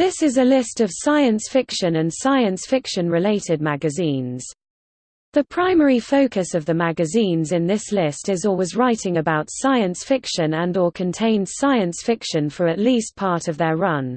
This is a list of science fiction and science fiction-related magazines. The primary focus of the magazines in this list is or was writing about science fiction and or contained science fiction for at least part of their run.